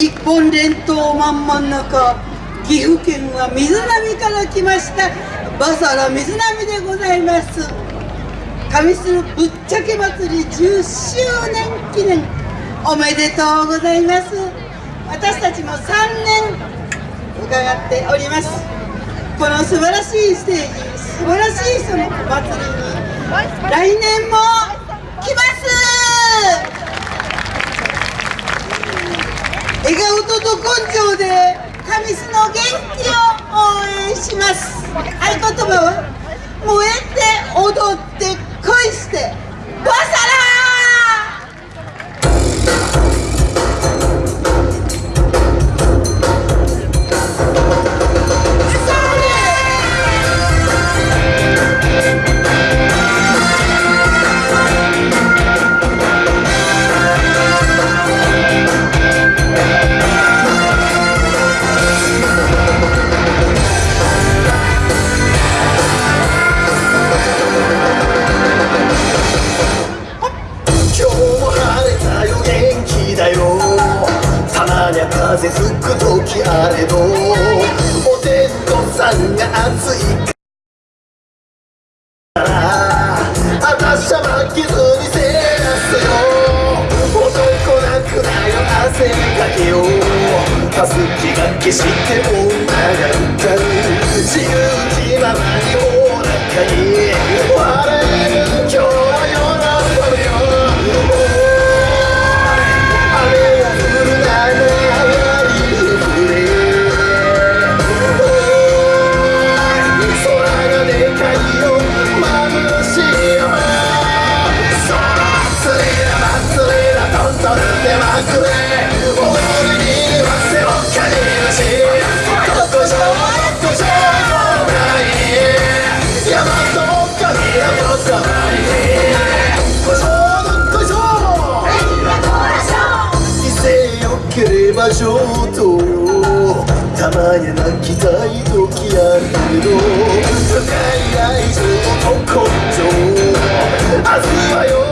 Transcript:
日本列島満々の子岐阜県は水波から来ましたバサラ水波でございます。上するぶっちゃけ祭り10周年記念おめでとうございます。私たちも3年伺っております。この素晴らしいステージ素晴らしいその祭りに来年も来ます笑顔とど根性で神栖の元気を応援します。合言葉は？風吹く時あれどお天道さんが熱いからあたしゃ負けずにせますよ。男なくなよ汗かけよたすきがけして女が歌う自由上等たまに泣きたい時あるけど深い愛情と根性明日はよ